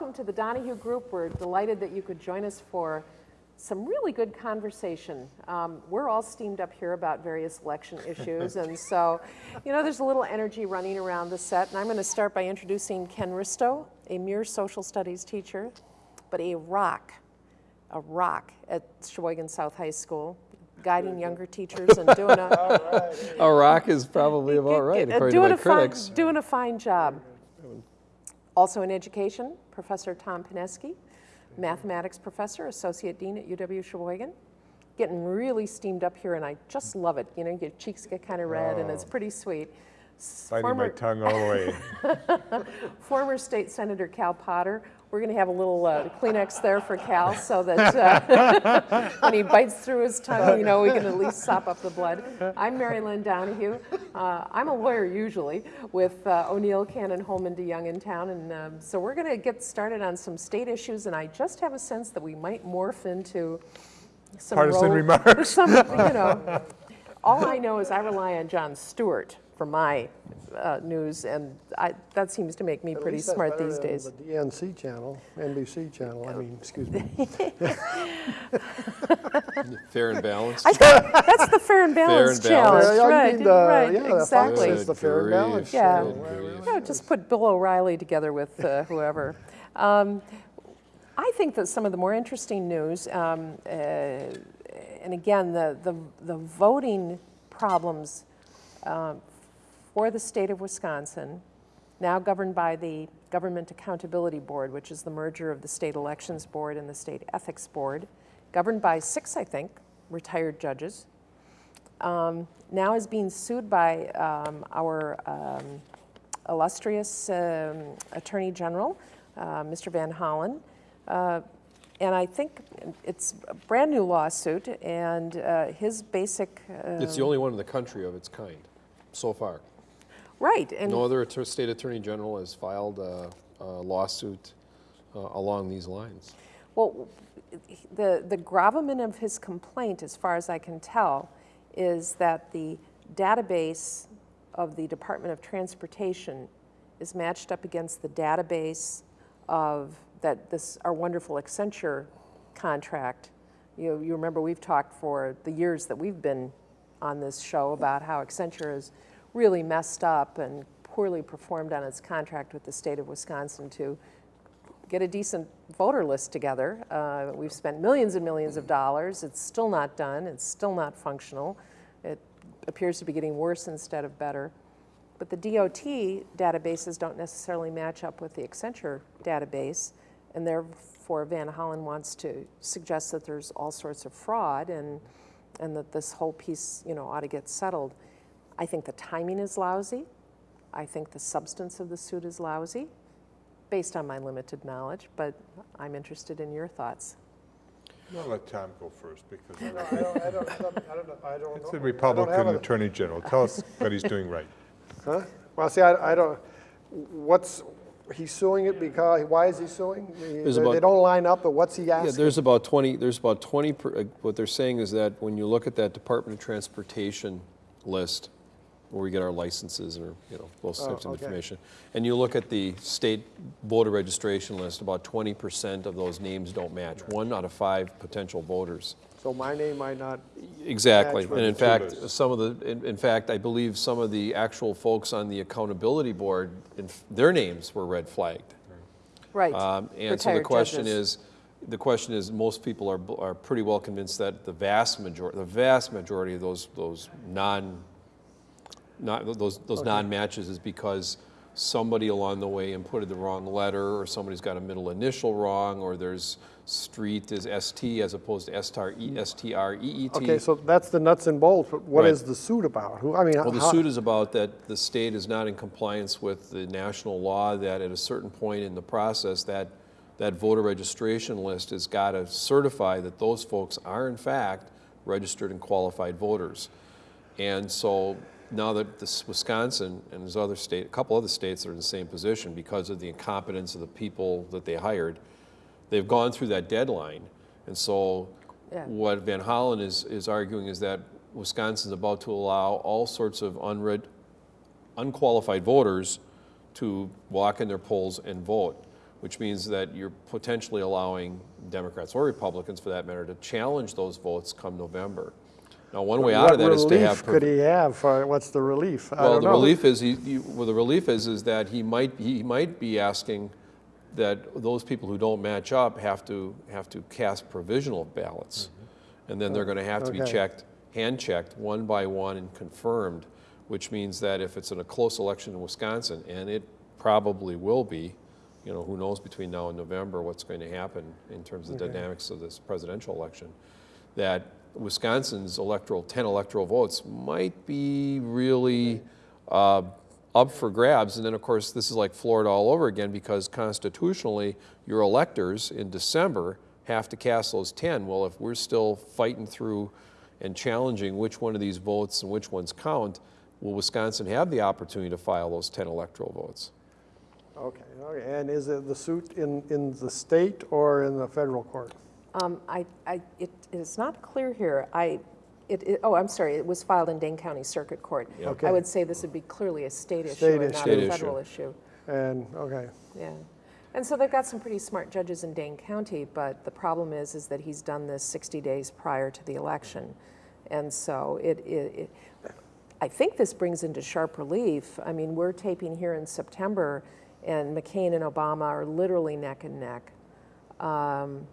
welcome to the Donahue Group. We're delighted that you could join us for some really good conversation. Um, we're all steamed up here about various election issues, and so, you know, there's a little energy running around the set. And I'm going to start by introducing Ken Risto, a mere social studies teacher, but a rock, a rock at Sheboygan South High School, guiding younger teachers and doing a, A rock is probably about right, uh, according to my a fine, doing a fine job. Also in education, Professor Tom Pineski, mathematics professor, associate dean at UW Sheboygan. Getting really steamed up here, and I just love it. You know, your cheeks get kind of red, and it's oh. pretty sweet. Biting my tongue all the way. former state senator Cal Potter. We're going to have a little uh, Kleenex there for Cal, so that uh, when he bites through his tongue, you know, we can at least sop up the blood. I'm Mary Lynn Donahue. Uh, I'm a lawyer usually with uh, O'Neil, Cannon, Hollman, DeJong in town, and um, so we're going to get started on some state issues, and I just have a sense that we might morph into some Partisan remarks. Some, you know, all I know is I rely on Jon Stewart for my uh, news, and I, that seems to make me At pretty least smart these than days. The DNC channel, NBC channel, I mean, excuse me. Fair and balanced. I think that's the fair and balance and challenge, balanced. Yeah, right? need, uh, right, yeah, exactly. is the fair and balanced grief, Yeah. channel. Yeah, just put Bill O'Reilly together with uh, whoever. Um, I think that some of the more interesting news, um, uh, and again, the, the, the voting problems um, for the state of Wisconsin, now governed by the Government Accountability Board, which is the merger of the State Elections Board and the State Ethics Board, governed by six, I think, retired judges, um, now is being sued by um, our um, illustrious um, Attorney General, uh, Mr. Van Hollen. Uh, and I think it's a brand new lawsuit, and uh, his basic. It's the um, only one in the country of its kind, so far. Right, and No other state attorney general has filed a a lawsuit uh, along these lines. Well, the, the gravamen of his complaint, as far as I can tell, is that the database of the Department of Transportation is matched up against the database of that this our wonderful Accenture contract. You, you remember we've talked for the years that we've been on this show about how Accenture is really messed up and poorly performed on its contract with the state of Wisconsin to get a decent voter list together. Uh, we've spent millions and millions of dollars. It's still not done. It's still not functional. It appears to be getting worse instead of better. But the DOT databases don't necessarily match up with the Accenture database, and therefore Van Hollen wants to suggest that there's all sorts of fraud and, and that this whole piece, you know, ought to get settled. I think the timing is lousy. I think the substance of the suit is lousy, based on my limited knowledge, but I'm interested in your thoughts. I'll let Tom go first because I don't, I don't, I don't know, I don't it's I the don't Republican have a- Attorney General. Tell us what he's doing right. Huh? Well, see, I, I don't, what's, he's suing it because, why is he suing? They There's they about- don't line up, but what's he asking? Yeah, asking? there's about 20, there's about 20, per- uh, what they're saying is that when you look at that Department of Transportation list, where we get our licenses or, you know, those Oh, types of okay. information, and you look at the state voter registration list, about 20% of those names don't match. One out of five potential voters. So my name might not, Exactly, Match and in fact, two some of the, in, in fact, I believe some of the actual folks on the accountability board, in their names were red flagged. Right. Um, And so the question judges. is, the question is, most people are, are pretty well convinced that the vast majority, the vast majority of those, those non, not, those, those non-matches is because somebody along the way inputted the wrong letter, or somebody's got a middle initial wrong, or there's street is ST as opposed to STR, E- mm. STREET. okay, so that's the nuts and bolts, but what Right. is the suit about? Who, I mean, Well, the suit is about that the state is not in compliance with the national law, that at a certain point in the process, that, that voter registration list has got to certify that those folks are in fact registered and qualified voters. And so now that this Wisconsin and there's other state, a couple other states are in the same position because of the incompetence of the people that they hired, they've gone through that deadline. And so Yeah. what Van Hollen is, is arguing is that Wisconsin's about to allow all sorts of unread, unqualified voters to walk in their polls and vote. which means that you're potentially allowing Democrats or Republicans, for that matter, to challenge those votes come November. Now, one way out of that is to What have. relief could he have? Uh, What's the relief? I Well, the know. relief is, he, he- well, the relief is, is that he might, he might be asking that those people who don't match up have to, have to cast provisional ballots. And then they're gonna have to be checked, hand-checked, one by one and confirmed, which means that if it's in a close election in Wisconsin, and it probably will be, you know, who knows between now and November what's going to happen in terms of the Okay. dynamics of this presidential election, that Wisconsin's electoral, 10 electoral votes might be really uh, up for grabs. And then, of course, this is like Florida all over again because constitutionally, your electors in December have to cast those 10. Well, if we're still fighting through and challenging which one of these votes and which ones count, will Wisconsin have the opportunity to file those 10 electoral votes? Okay, okay. And is it the suit in, in the state or in the federal court? Um, I, I, it, it's not clear here. I, it, it, oh, I'm sorry, it was filed in Dane County Circuit Court. Okay. I would say this would be clearly a state issue and not State a issue. federal issue. And, okay, Yeah. And so they've got some pretty smart judges in Dane County, but the problem is, is that he's done this 60 days prior to the election. And so it, it, it I think this brings into sharp relief. I mean, we're taping here in September, and McCain and Obama are literally neck and neck. Um,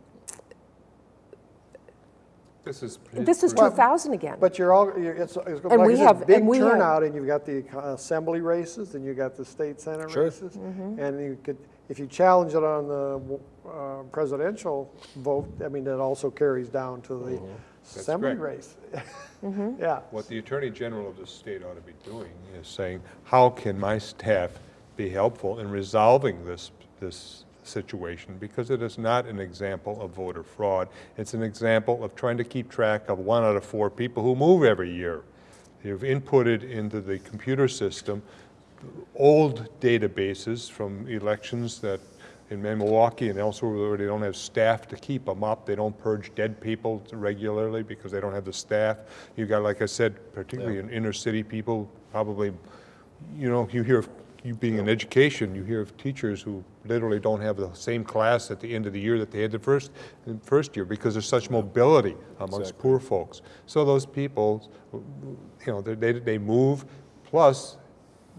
This is. This is Well, 2000 again. but you're all, you're- it's, it's And like we it's a have- big and we have- turnout, and you've got the assembly races, and you've got the state senate Sure. races. Mm-hmm. And you could, if you challenge it on the uh, presidential vote, I mean, it also carries down to the assembly correct. race. Mm-hmm. Yeah, What the Attorney General of the state ought to be doing is saying, how can my staff be helpful in resolving this, this situation? Because it is not an example of voter fraud. It's an example of trying to keep track of one out of four people who move every year. You've inputted into the computer system old databases from elections that in Milwaukee and elsewhere where they don't have staff to keep them up. They don't purge dead people regularly because they don't have the staff. You've got, like I said, particularly in inner city people, probably, you know, you hear, you being in education, you hear of teachers who literally don't have the same class at the end of the year that they had the first, the first year because there's such mobility amongst poor folks. So those people, you know, they, they- they move, plus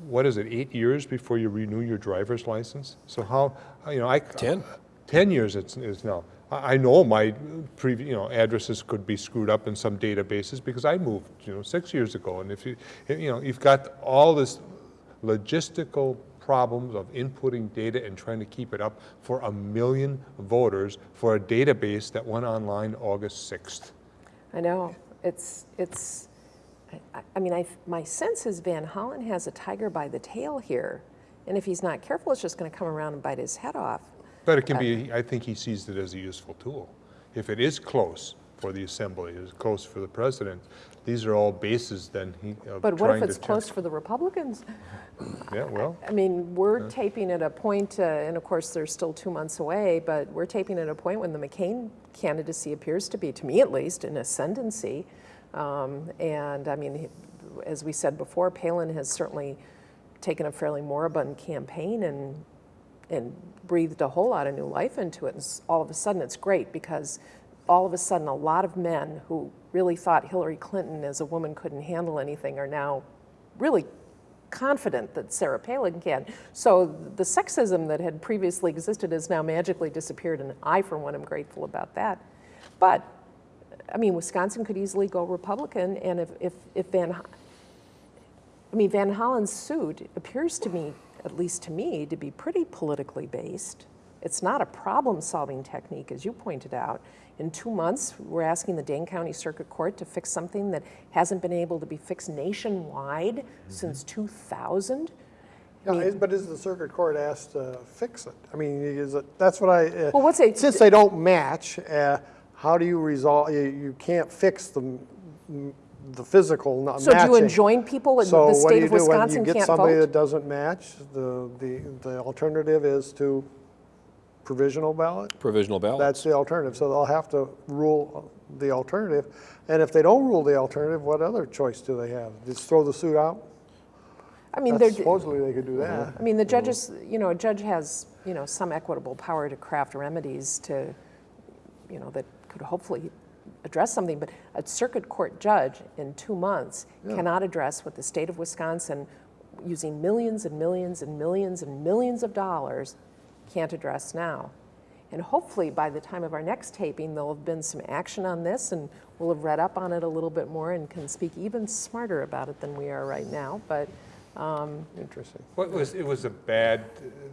what is it, eight years before you renew your driver's license? So how, you know, I. 10. 10 years it's, it's now. I, I know my previous, you know, addresses could be screwed up in some databases because I moved, you know, six years ago. And if you, you know, you've got all this logistical problems of inputting data and trying to keep it up for a million voters for a database that went online August 6th. I know. It's, it's, I- I, I mean, I, my sense is Van Hollen has a tiger by the tail here. And if he's not careful, it's just going to come around and bite his head off. But it can be, uh, I think he sees it as a useful tool. If it is close for the assembly, it is close for the president, these are all bases then he, But what if it's close for the Republicans? Yeah, well, I mean, we're taping at a point, uh, and of course, they're still two months away, but we're taping at a point when the McCain candidacy appears to be, to me at least, an ascendancy. Um, and I mean, as we said before, Palin has certainly taken a fairly moribund campaign and and breathed a whole lot of new life into it. And all of a sudden, it's great because all of a sudden, a lot of men who really thought Hillary Clinton as a woman couldn't handle anything are now really confident that Sarah Palin can. So the sexism that had previously existed has now magically disappeared, and I, for one, am grateful about that. But I mean, Wisconsin could easily go Republican, and if, if, if Van, I mean, Van Hollen's suit appears to me, at least to me, to be pretty politically based. It's not a problem-solving technique, as you pointed out. In two months, we're asking the Dane County Circuit Court to fix something that hasn't been able to be fixed nationwide since 2000. Yeah, is- but is the circuit court asked to fix it? I mean, is it, that's what I. uh, Well, what's it- Since they don't match, uh, how do you resolve, you, you can't fix the, the physical not So do you matching. enjoin people in So the what do state you of do when Wisconsin you get can't somebody vote? that doesn't match? The, the, the alternative is to provisional ballot? Provisional ballot. That's the alternative, so they'll have to rule the alternative. And if they don't rule the alternative, what other choice do they have? Just throw the suit out? I mean, That's- they're, Supposedly they could do that. I mean, the judges, you know, a judge has, you know, some equitable power to craft remedies to, you know, that could hopefully address something, but a circuit court judge in two months cannot address what the state of Wisconsin, using millions and millions and millions and millions of dollars, can't address now. And hopefully, by the time of our next taping, there'll have been some action on this, and we'll have read up on it a little bit more and can speak even smarter about it than we are right now. But Interesting. Well, it was, it was a bad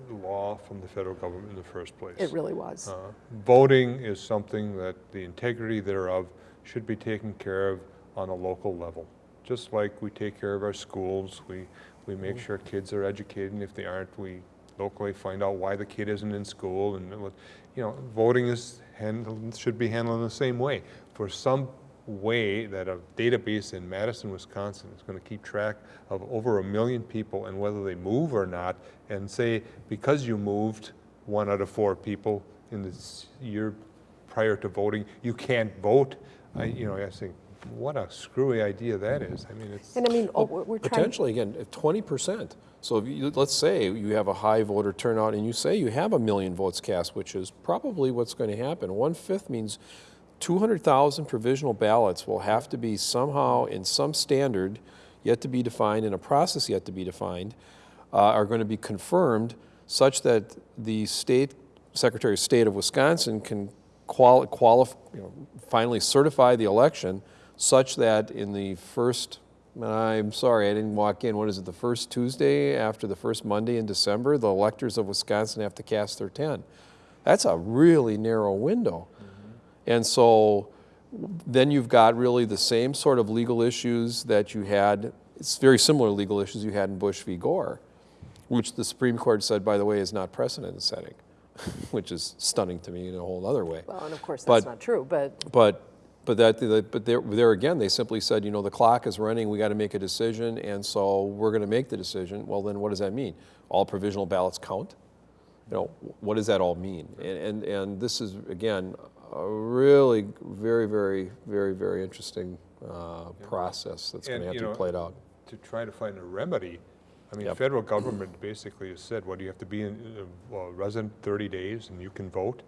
uh, law from the federal government in the first place. it really was. Uh, Voting is something that the integrity thereof should be taken care of on a local level. Just like we take care of our schools, we, we make sure kids are educated, and if they aren't, we locally find out why the kid isn't in school, and, you know, voting is handled, should be handled in the same way. For some way that a database in Madison, Wisconsin is gonna keep track of over a million people and whether they move or not, and say, because you moved, one out of four people in this year prior to voting, you can't vote. I, you know, I think, what a screwy idea that is. I mean, it's, And I mean, oh, we're we're trying, Potentially, again, twenty percent. So if you, let's say you have a high voter turnout and you say you have a million votes cast, which is probably what's going to happen. One-fifth means two hundred thousand provisional ballots will have to be somehow in some standard yet to be defined, in a process yet to be defined, uh, are going to be confirmed such that the state, Secretary of State of Wisconsin can quali, qualif, you know, finally certify the election such that in the first, I'm sorry, I didn't walk in, what is it, the first Tuesday after the first Monday in December, the electors of Wisconsin have to cast their 10. That's a really narrow window. Mm-hmm. And so then you've got really the same sort of legal issues that you had, it's very similar legal issues you had in Bush v. Gore, which the Supreme Court said, by the way, is not precedent setting, which is stunning to me in a whole other way. well, and of course, But- that's not true, but But, but that, but there, there again, they simply said, you know, the clock is running, we got to make a decision, and so we're going to make the decision. Well, then what does that mean? All provisional ballots count? You know, what does that all mean? And, and, and this is, again, a really very, very, very, very interesting uh, process that's going to have to know, be played out. to try to find a remedy. I mean, Yep. federal government basically has said, well, do you have to be in, uh, well, resident 30 days and you can vote?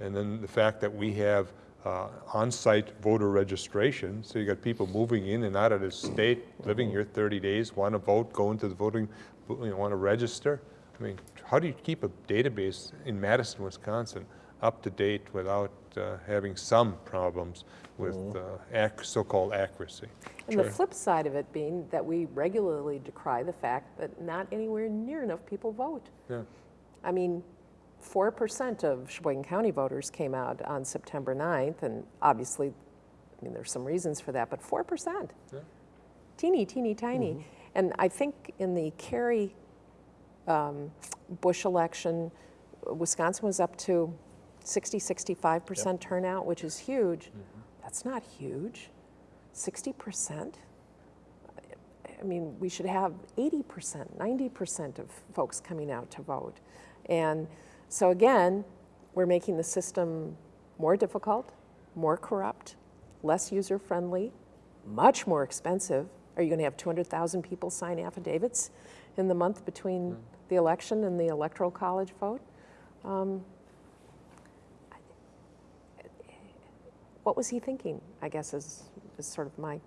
And then the fact that we have uh, on-site voter registration, so you got people moving in and out of the state, living here 30 days, want to vote, go into the voting, you know, want to register. I mean, how do you keep a database in Madison, Wisconsin, up to date without uh, having some problems with uh, ac- so-called accuracy? And the flip side of it being that we regularly decry the fact that not anywhere near enough people vote. Yeah. I mean, 4% of Sheboygan County voters came out on September 9th, and obviously, I mean, there's some reasons for that, but 4%. Yeah. Teeny, teeny, tiny. And I think in the Kerry um, Bush election, Wisconsin was up to 60, 65% turnout, which is huge. That's not huge. 60%? I mean, we should have 80%, 90% of folks coming out to vote. And so again, we're making the system more difficult, more corrupt, less user-friendly, much more expensive. Are you going to have 200,000 people sign affidavits in the month between the election and the electoral college vote? Um, What was he thinking, I guess, is, is sort of my,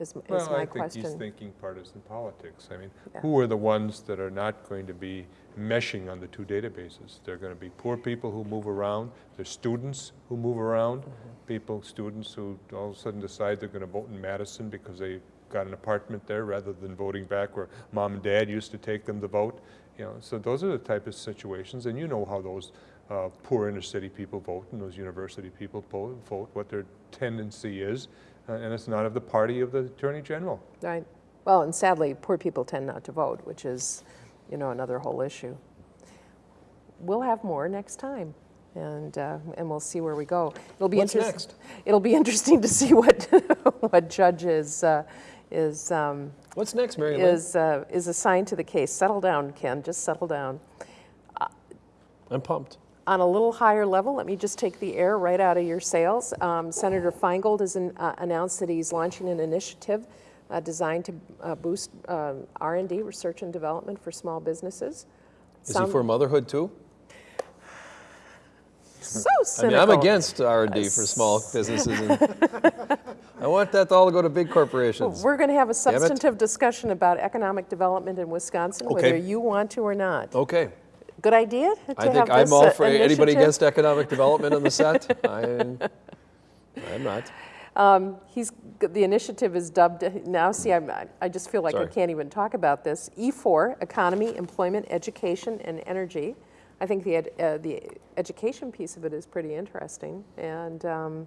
is, is Well, my I think question. he's thinking partisan politics. I mean, Yeah. who are the ones that are not going to be meshing on the two databases? They're going to be poor people who move around, there's students who move around, Mm-hmm. people, students who all of a sudden decide they're going to vote in Madison because they got an apartment there rather than voting back where mom and dad used to take them to vote. You know, so those are the type of situations, and you know how those uh, poor inner city people vote and those university people vote, what their tendency is, and it's not of the party of the attorney general. Right. Well, and sadly, poor people tend not to vote, which is, you know, another whole issue. We'll have more next time, and, uh, and we'll see where we go. It'll be What's interest- next? It'll be interesting to see what, what judge is, uh, is, um, What's next, Mary Lynn? is, uh, is assigned to the case. Settle down, Ken, just settle down. I'm pumped. On a little higher level, let me just take the air right out of your sails. Um, Senator Feingold has an- uh, announced that he's launching an initiative uh, designed to uh, boost um, R&D, research and development for small businesses. Is he for motherhood too? So I mean, cynical. I'm against R and D for small businesses. and I want that all to go to big corporations. We're going to have a substantive discussion about economic development in Wisconsin, whether you want to or not. Okay, Good idea to I think I'm all uh, for anybody against economic development on the set. I, I'm not. Um, He's, the initiative is dubbed, now see, I'm, I just feel like I can't even talk about this. E4, Economy, Employment, Education, and Energy. I think the, ed- uh, the education piece of it is pretty interesting, and um,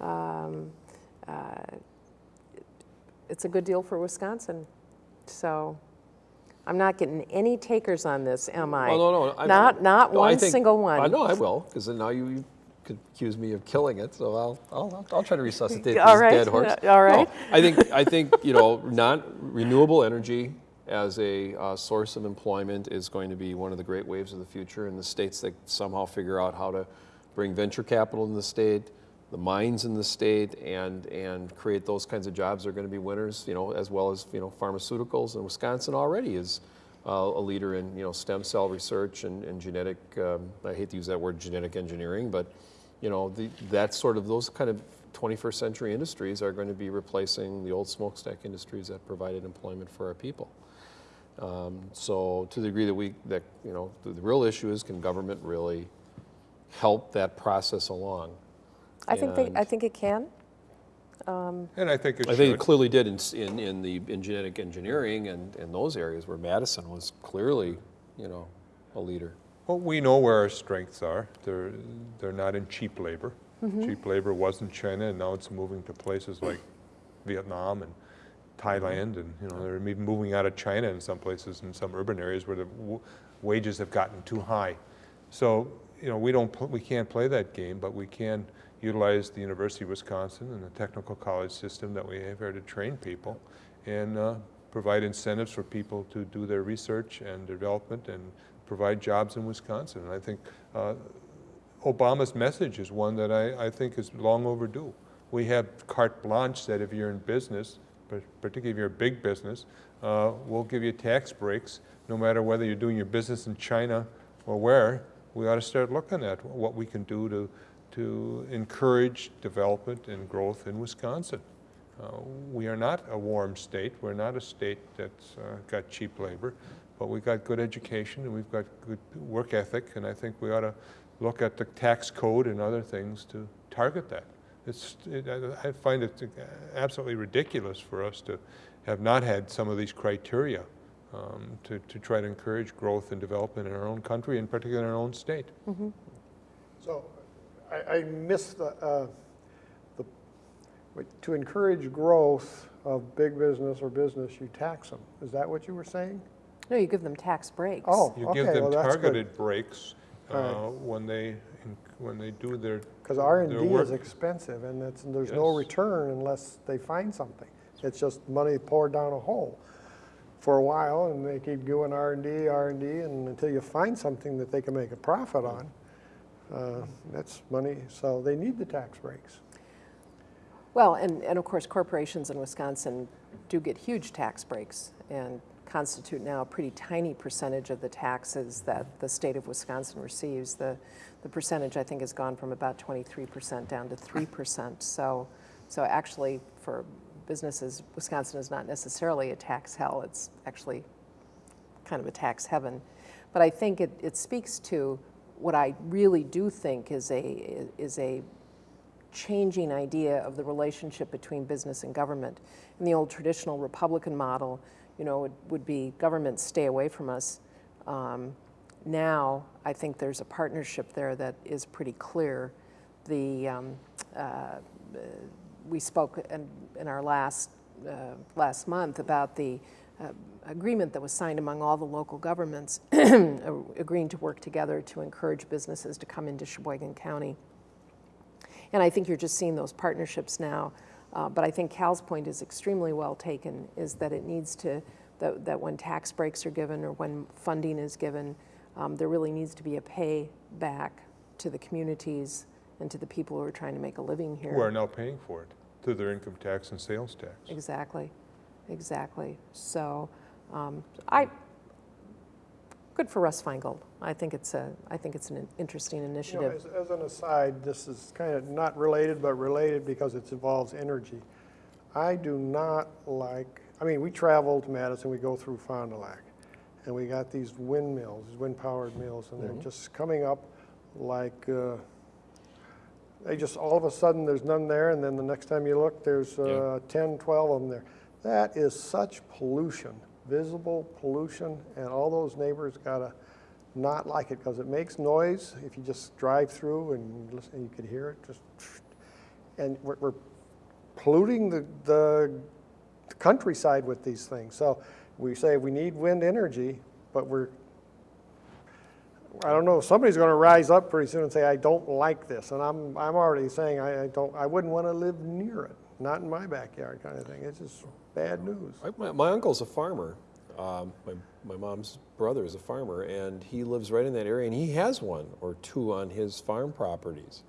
um, uh, it's a good deal for Wisconsin. So I'm not getting any takers on this, am I? Oh, no, no. I- Not, not no, one think- single one. I know I will, because then now you, you could accuse me of killing it. So I'll, I'll, I'll try to resuscitate All this right, dead horse. all right. No, I think, I think you know, non renewable energy as a uh, source of employment is going to be one of the great waves of the future. And the states that somehow figure out how to bring venture capital in the state, the mines in the state, and and create those kinds of jobs are going to be winners. You know, as well as you know, pharmaceuticals. And Wisconsin already is uh, a leader in you know stem cell research and, and genetic. Um, I hate to use that word, genetic engineering, but you know the, that sort of those kind of 21st century industries are going to be replacing the old smokestack industries that provided employment for our people. Um, so to the degree that we that you know the, the real issue is can government really help that process along? I think they, I think it can. And I think it I think it clearly did in, in, in the in genetic engineering and, in those areas where Madison was clearly, you know, a leader. Well, we know where our strengths are. They're, they're not in cheap labor. Mm-hmm. Cheap labor was in China, and now it's moving to places like Vietnam and Thailand, and, you know, they're even moving out of China in some places, in some urban areas where the w- wages have gotten too high. So, you know, we don't, pl- we can't play that game, but we can utilize the University of Wisconsin and the technical college system that we have here to train people and uh, provide incentives for people to do their research and development and provide jobs in Wisconsin. And I think uh, Obama's message is one that I, I think is long overdue. We have carte blanche that if you're in business, particularly if you're a big business, uh, we'll give you tax breaks, no matter whether you're doing your business in China or where. We ought to start looking at what we can do to, to encourage development and growth in Wisconsin. Uh, We are not a warm state. We're not a state that's uh, got cheap labor, but we've got good education and we've got good work ethic, and I think we ought to look at the tax code and other things to target that. It's, it- I I find it absolutely ridiculous for us to have not had some of these criteria um, to, to try to encourage growth and development in our own country, and particularly in our own state. So I, I missed the, uh, the, to encourage growth of big business or business, you tax them. Is that what you were saying? No, you give them tax breaks. Oh, You okay, give them well, that's good. targeted breaks uh, All when they, when they do their Because R and D their work. is expensive and it's, there's no Yes. return unless they find something. It's just money poured down a hole for a while and they keep doing R and D, R and D, and until you find something that they can make a profit on, uh, that's money, so they need the tax breaks. Well, and, and of course, corporations in Wisconsin do get huge tax breaks and constitute now a pretty tiny percentage of the taxes that the state of Wisconsin receives. The, the percentage, I think, has gone from about 23% down to 3%. So, so actually, for businesses, Wisconsin is not necessarily a tax hell. It's actually kind of a tax heaven. But I think it, it speaks to what I really do think is a, is a changing idea of the relationship between business and government. In the old traditional Republican model, you know, it would be government stay away from us. Um, now, I think there's a partnership there that is pretty clear. The um, uh, we spoke in, in our last uh, last month about the agreement that was signed among all the local governments agreeing to work together to encourage businesses to come into Sheboygan County. And I think you're just seeing those partnerships now. Uh, but I think Cal's point is extremely well taken, is that it needs to, that, that when tax breaks are given or when funding is given, um, there really needs to be a pay back to the communities and to the people who are trying to make a living here. who are now paying for it through their income tax and sales tax. Exactly. Exactly. So, um, I, good for Russ Feingold. I think it's a, I think it's an interesting You know, initiative. as, as an aside, this is kind of not related, but related because it involves energy. I do not like, I mean, we travel to Madison, we go through Fond du Lac, and we got these windmills, these wind-powered mills, and they're just coming up like, uh, they just, all of a sudden, there's none there, and then the next time you look, there's uh, 10, 12 of them there. That is such pollution, visible pollution, and all those neighbors gotta not like it because it makes noise if you just drive through and listen, you could hear it just, and we're, we're polluting the, the countryside with these things. So we say we need wind energy, but we're, I don't know, somebody's gonna rise up pretty soon and say, I don't like this. And I'm, I'm already saying I, I don't, I wouldn't wanna live near it, not in my backyard kind of thing. It's just bad news. I- My, my uncle's a farmer. Um, my, my mom's brother is a farmer, and he lives right in that area, and he has one or two on his farm properties.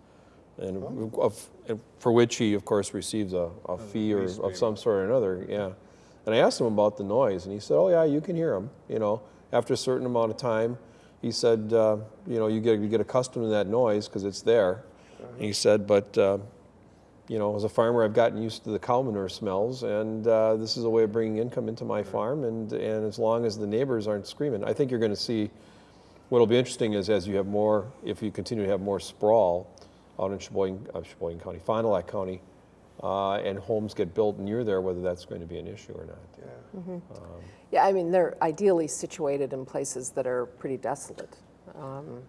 And, of, and for which he, of course, receives a, a fee or of some sort or another, yeah. And I asked him about the noise, and he said, oh, yeah, you can hear them, you know. After a certain amount of time, he said, uh, you know, you get, you get accustomed to that noise because it's there. And he said, but, uh, you know, as a farmer, I've gotten used to the cow manure smells, and uh, this is a way of bringing income into my farm. And, and as long as the neighbors aren't screaming, I think you're going to see. What'll be interesting is as you have more, if you continue to have more sprawl out in Sheboygan, uh, Sheboygan County, Fond du Lac County, uh, and homes get built near there, whether that's going to be an issue or not. Yeah. Yeah, I mean, they're ideally situated in places that are pretty desolate. Um,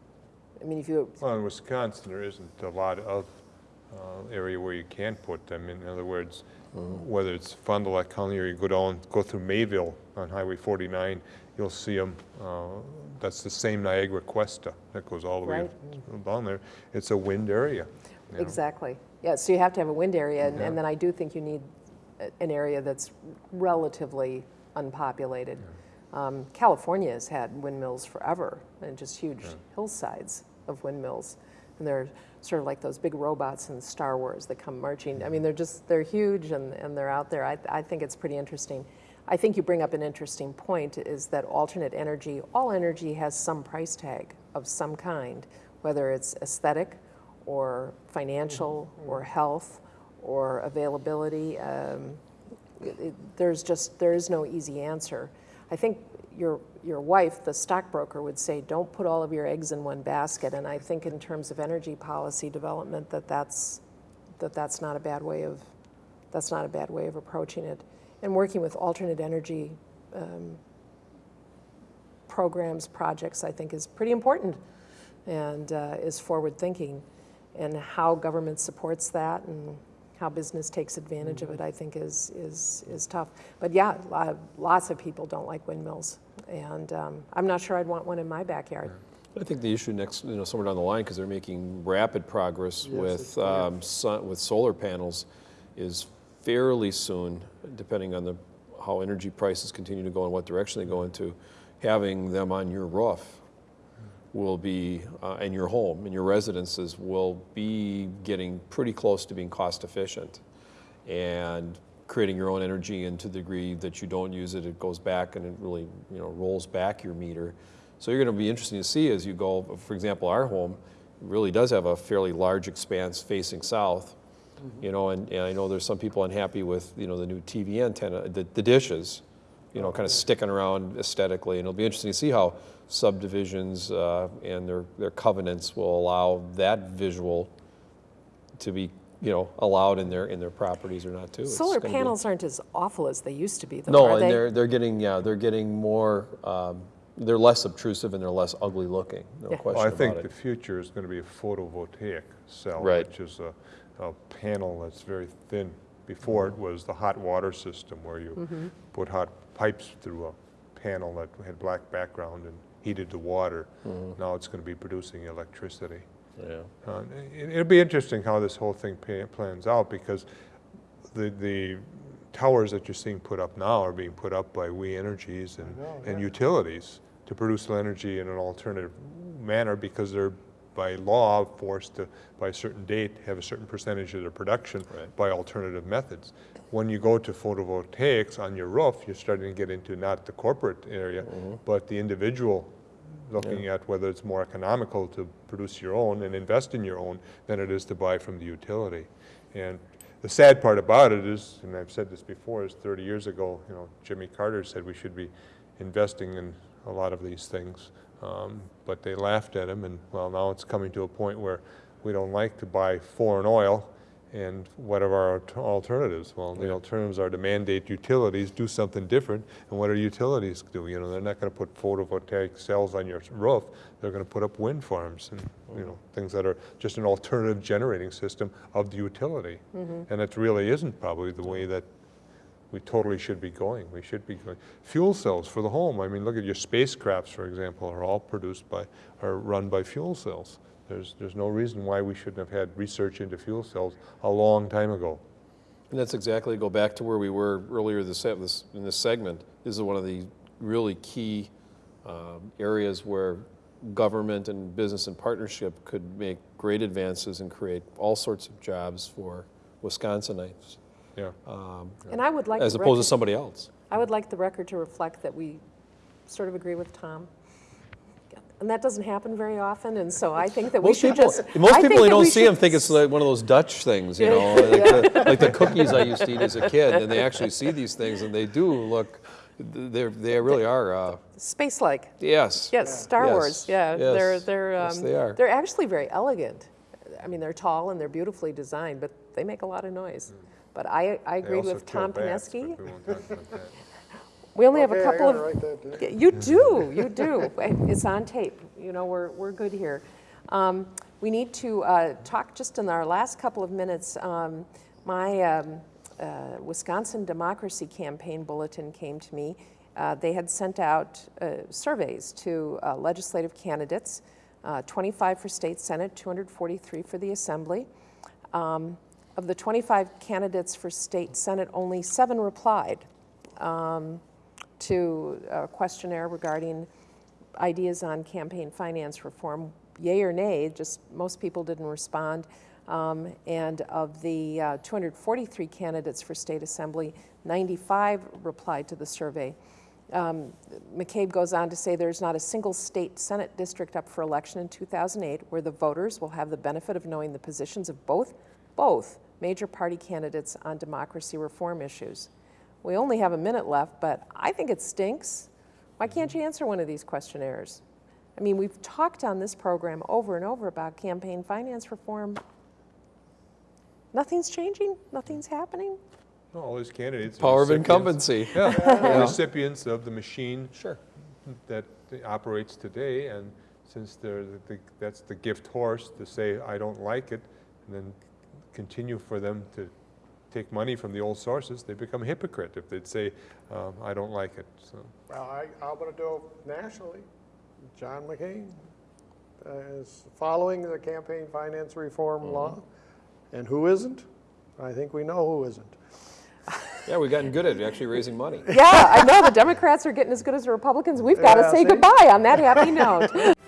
I mean, if you, Well, in Wisconsin, there isn't a lot of area where you can put them. In other words, whether it's Fond du Lac County or you go down, go through Mayville on Highway 49, you'll see them. That's the same Niagara Cuesta that goes all the way down there. It's a wind area. you know. Exactly. Yeah, so you have to have a wind area, and, Yeah. and then I do think you need an area that's relatively unpopulated. Um, California has had windmills forever, and just huge hillsides of windmills. And they're sort of like those big robots in Star Wars that come marching. I mean, they're just, they're huge and, and they're out there. I, I think it's pretty interesting. I think you bring up an interesting point is that alternate energy, all energy has some price tag of some kind, whether it's aesthetic or financial or health or availability. Um, it- it- there's just, there is no easy answer. I think your, your wife, the stockbroker, would say, don't put all of your eggs in one basket. And I think in terms of energy policy development, that that's, that that's not a bad way of, that's not a bad way of approaching it. And working with alternate energy um, programs, projects, I think is pretty important and uh, is forward thinking. And how government supports that and how business takes advantage of it, I think is, is, is tough. But yeah, lots of people don't like windmills. And um, I'm not sure I'd want one in my backyard. I think the issue next, you know, somewhere down the line, because they're making rapid progress with, um, sun, with solar panels, is fairly soon, depending on the, how energy prices continue to go and what direction they go into, having them on your roof will be, uh, and your home and your residences will be getting pretty close to being cost efficient. And creating your own energy and to the degree that you don't use it, it goes back and it really, you know, rolls back your meter. So you're going to be interesting to see as you go, for example, our home really does have a fairly large expanse facing south. You know, and, and I know there's some people unhappy with, you know, the new TV antenna, the, the dishes, you know, kind of sticking around aesthetically. And it'll be interesting to see how subdivisions uh, and their, their covenants will allow that visual to be, you know, allowed in their, in their properties or not too. Solar gonna be- panels aren't as awful as they used to be, though, No, are and they? they're, they're getting, yeah, they're getting more, um, they're less obtrusive and they're less ugly looking, no Yeah. question Well, I about think it. the future is going to be a photovoltaic cell, Right. which is a, a panel that's very thin. Before it was the hot water system where you put hot pipes through a panel that had black background and heated the water. Now it's going to be producing electricity. Yeah. Uh, it- It'll be interesting how this whole thing pa- plans out because the, the towers that you're seeing put up now are being put up by We Energies and, know, and utilities to produce energy in an alternative manner because they're by law forced to, by a certain date, have a certain percentage of their production Right. by alternative methods. when you go to photovoltaics on your roof, you're starting to get into not the corporate area, mm-hmm. but the individual looking at whether it's more economical to produce your own and invest in your own than it is to buy from the utility. And the sad part about it is, and I've said this before, is 30 years ago, you know, Jimmy Carter said we should be investing in a lot of these things. Um, But they laughed at him, and well, now it's coming to a point where we don't like to buy foreign oil, and what are our alternatives? Well, the alternatives are to mandate utilities do something different, and what are utilities do? You know, they're not gonna put photovoltaic cells on your roof, they're gonna put up wind farms and, you know, things that are just an alternative generating system of the utility. And it really isn't probably the way that we totally should be going. We should be going. Fuel cells for the home. I mean, look at your spacecrafts, for example, are all produced by, are run by fuel cells. There's, there's no reason why we shouldn't have had research into fuel cells a long time ago. And that's exactly, go back to where we were earlier this, in this segment. This is one of the really key um, areas where government and business and partnership could make great advances and create all sorts of jobs for Wisconsinites, Yeah. And I would like. as the opposed to somebody else. I would like the record to reflect that we sort of agree with Tom. And that doesn't happen very often, and so I think that we should people, just. most I people who don't we see them think it's like one of those Dutch things, you know, like, the, like the cookies I used to eat as a kid. And they actually see these things, and they do look. They they really are. Uh, Space-like, yes. yes, Star Yes, Wars, yeah. They're, yes, they're, yes, um, they are. they're actually very elegant. I mean, they're tall and they're beautifully designed, but they make a lot of noise. But I, I They agreed with Tom bats, Pineski. we won't talk about that. We only have a couple of. write that You do, you do. It's on tape. You know, we're, we're good here. Um, we need to uh, talk just in our last couple of minutes. Um, my um, uh, Wisconsin Democracy Campaign bulletin came to me. Uh, they had sent out uh, surveys to uh, legislative candidates, uh, 25 for state senate, 243 for the assembly. Of the 25 candidates for state senate, only seven replied um, to a questionnaire regarding ideas on campaign finance reform. Yay or nay, just most people didn't respond. Um, and of the uh, 243 candidates for state assembly, 95 replied to the survey. Um, McCabe goes on to say there's not a single state Senate district up for election in 2008 where the voters will have the benefit of knowing the positions of both, both major party candidates on democracy reform issues. We only have a minute left, but I think it stinks. Why can't mm-hmm. you answer one of these questionnaires? I mean, we've talked on this program over and over about campaign finance reform. Nothing's changing, nothing's happening. No, All these candidates. are Power of incumbency. Yeah, they're recipients of the machine Sure. that operates today, and since they're, the- the- that's the gift horse to say, I don't like it, and then continue for them to take money from the old sources, they become a hypocrite if they'd say, um, I don't like it, so. Well, I, I'm gonna do it nationally. John McCain uh, is following the campaign finance reform law. And who isn't? I think we know who isn't. Yeah, we've gotten good at actually raising money. Yeah, I know the Democrats are getting as good as the Republicans. We've got to Yeah, say see? goodbye on that happy note.